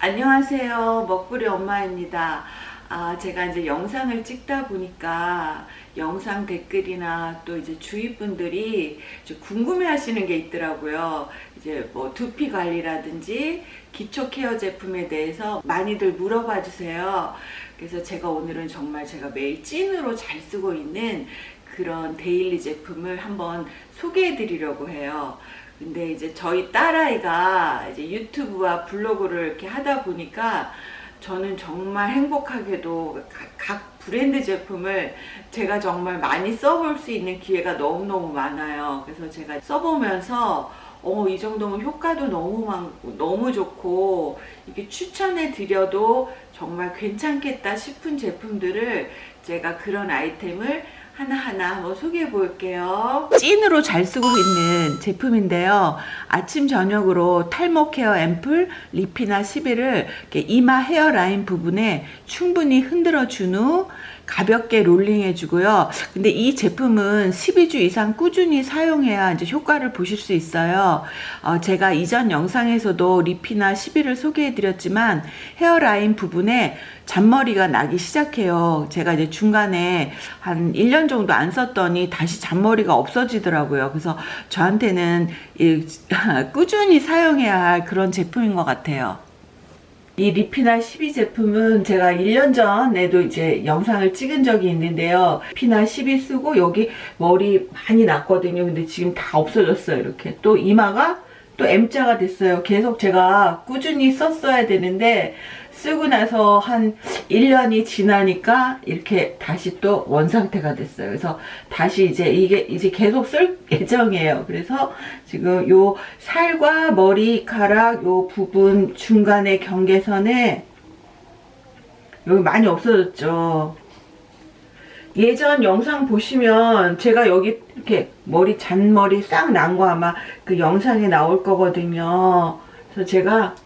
안녕하세요. 먹구리 엄마입니다. 아, 제가 이제 영상을 찍다 보니까 영상 댓글이나 또 이제 주위 분들이 궁금해 하시는 게 있더라고요. 이제 뭐 두피 관리라든지 기초 케어 제품에 대해서 많이들 물어봐 주세요. 그래서 제가 오늘은 정말 제가 매일 찐으로 잘 쓰고 있는 그런 daily 제품을 한번 소개해 드리려고 해요. 근데 이제 저희 딸아이가 이제 유튜브와 블로그를 이렇게 하다 보니까 저는 정말 행복하게도 각 브랜드 제품을 제가 정말 많이 써볼 수 있는 기회가 너무너무 많아요. 그래서 제가 써보면서 어, 이 정도면 효과도 너무 많고 너무 좋고 이게 추천해 드려도 정말 괜찮겠다 싶은 제품들을 제가 그런 아이템을 하나하나 한번 소개해 볼게요. 찐으로 잘 쓰고 있는 제품인데요. 아침 저녁으로 탈모 care 앰플 리피나 11을 이마 hairline 부분에 충분히 흔들어 준 후 가볍게 롤링 해 주고요. 근데 이 제품은 12주 이상 꾸준히 사용해야 이제 효과를 보실 수 있어요. 어, 제가 이전 영상에서도 리피나 11을 소개해 드렸지만 hairline 부분에 잔머리가 나기 시작해요. 제가 이제 중간에 한 1년 정도 안 썼더니 다시 잔머리가 없어지더라고요. 그래서 저한테는 꾸준히 사용해야 할 그런 제품인 것 같아요. 이 리피나 12 제품은 제가 1년 전에도 이제 영상을 찍은 적이 있는데요. 리피나 12 쓰고 여기 머리 많이 났거든요. 근데 지금 다 없어졌어요. 이렇게 또 이마가 또 M자가 됐어요. 계속 제가 꾸준히 썼어야 되는데 쓰고 나서 한 1년이 지나니까 이렇게 다시 또 원상태가 됐어요. 그래서 다시 이제 이게 이제 계속 쓸 예정이에요. 그래서 지금 요 살과 머리카락 요 부분 중간의 경계선에 여기 많이 없어졌죠. 예전 영상 보시면 제가 여기 이렇게 머리 잔머리 싹 난 거 아마 그 영상에 나올 거거든요. 그래서 제가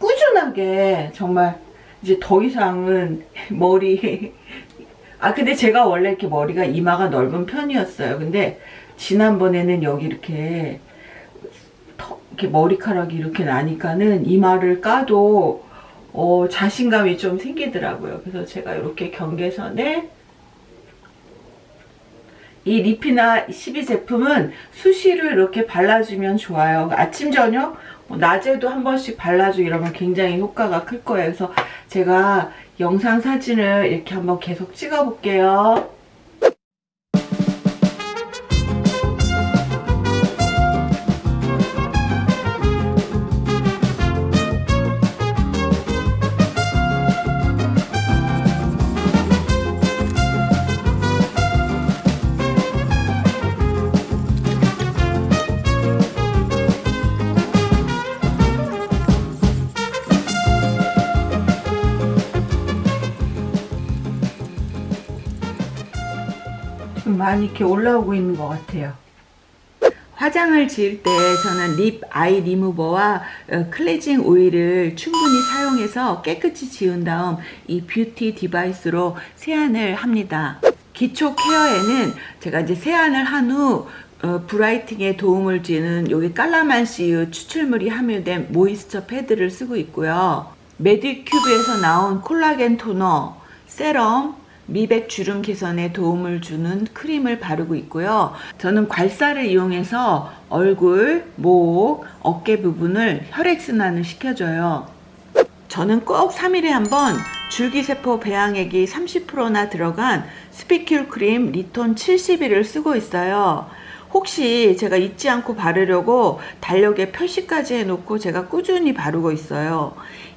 꾸준하게 정말 이제 더 이상은 머리 아 근데 제가 원래 이렇게 머리가 이마가 넓은 편이었어요 근데 지난번에는 여기 이렇게 더, 이렇게 머리카락이 이렇게 나니까는 이마를 까도 어, 자신감이 좀 생기더라고요 그래서 제가 이렇게 경계선에 이 리피나 12 제품은 수시로 이렇게 발라주면 좋아요 아침 저녁 뭐 낮에도 한 번씩 발라주고 이러면 굉장히 효과가 클 거예요. 그래서 제가 영상 사진을 이렇게 한번 계속 찍어 볼게요. 많이 이렇게 올라오고 있는 것 같아요. 화장을 지을 때 저는 립 아이 리무버와 어, 클렌징 오일을 충분히 사용해서 깨끗이 지운 다음 이 beauty device로 세안을 합니다. 기초 care에는 제가 이제 세안을 한후 어, brightening에 도움을 주는 여기 깔라만시유 추출물이 함유된 moisture 패드를 쓰고 있고요. 메디큐브에서 나온 콜라겐 토너, 세럼, 미백 주름 개선에 도움을 주는 크림을 바르고 있고요. 저는 괄사를 이용해서 얼굴, 목, 어깨 부분을 혈액순환을 시켜줘요. 저는 꼭 3일에 한번 줄기세포 배양액이 30%나 들어간 spicule 크림 리톤 71을 쓰고 있어요. 혹시 제가 잊지 않고 바르려고 달력에 표시까지 해놓고 제가 꾸준히 바르고 있어요.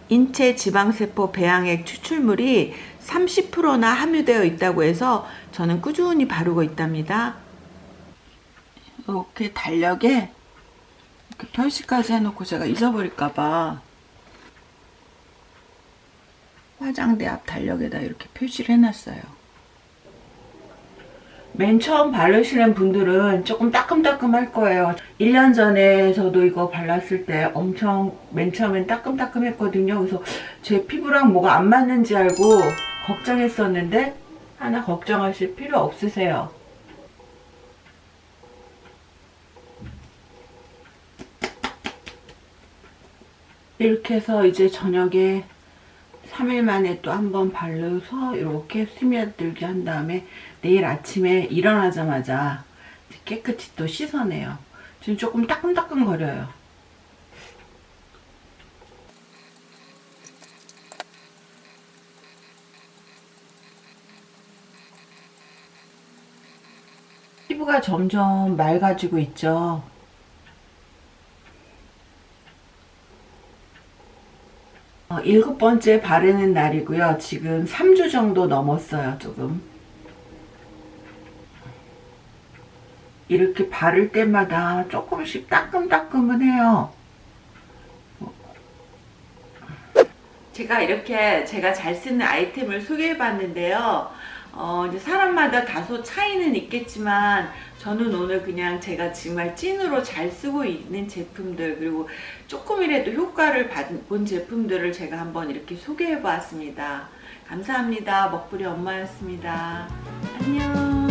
인체 지방세포 배양액 추출물이 30%나 함유되어 있다고 해서 저는 꾸준히 바르고 있답니다. 이렇게 달력에 이렇게 표시까지 해놓고 제가 잊어버릴까봐 화장대 앞 달력에다 이렇게 표시를 해놨어요. 맨 처음 바르시는 분들은 조금 따끔따끔 할 거예요 1년 전에 저도 이거 발랐을 때 엄청 맨 처음엔 따끔따끔 했거든요 그래서 제 피부랑 뭐가 안 맞는지 알고 걱정했었는데 하나 걱정하실 필요 없으세요. 이렇게 해서 이제 저녁에 3일 만에 또 한번 바르서 이렇게 스며들게 한 다음에 내일 아침에 일어나자마자 깨끗이 또 씻어내요. 지금 조금 따끔따끔 거려요. 피부가 점점 맑아지고 있죠. 어, 일곱 번째 바르는 날이고요. 지금 3주 정도 넘었어요. 조금. 이렇게 바를 때마다 조금씩 따끔따끔은 해요. 제가 이렇게 제가 잘 쓰는 아이템을 소개해 봤는데요. 어, 이제 사람마다 다소 차이는 있겠지만 저는 오늘 그냥 제가 정말 찐으로 잘 쓰고 있는 제품들 그리고 조금이라도 효과를 받- 본 제품들을 제가 한번 이렇게 소개해 보았습니다. 감사합니다. 먹부리 엄마였습니다. 안녕.